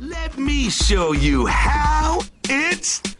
Let me show you how it's.